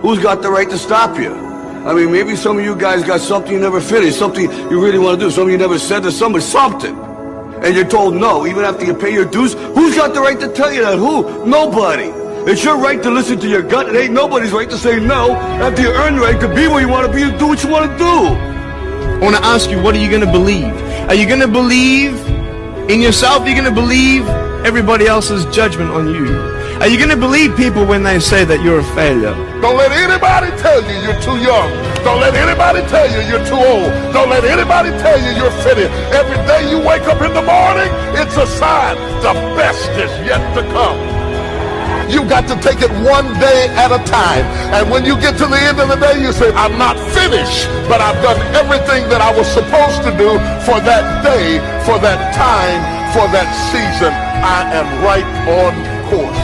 Who's got the right to stop you? I mean, maybe some of you guys got something you never finished, something you really want to do, something you never said to somebody, something. And you're told no, even after you pay your dues. Who's got the right to tell you that? Who? Nobody. It's your right to listen to your gut. It ain't nobody's right to say no after you earn the right to be where you want to be and do what you want to do. I want to ask you, what are you going to believe? Are you going to believe in yourself? Are you going to believe everybody else's judgment on you? Are you going to believe people when they say that you're a failure? Don't let anybody tell you you're too young. Don't let anybody tell you you're too old. Don't let anybody tell you you're fitted. Every day you wake up in the morning, it's a sign the best is yet to come. You got to take it one day at a time. And when you get to the end of the day, you say, I'm not finished, but I've done everything that I was supposed to do for that day, for that time, for that season. I am right on course.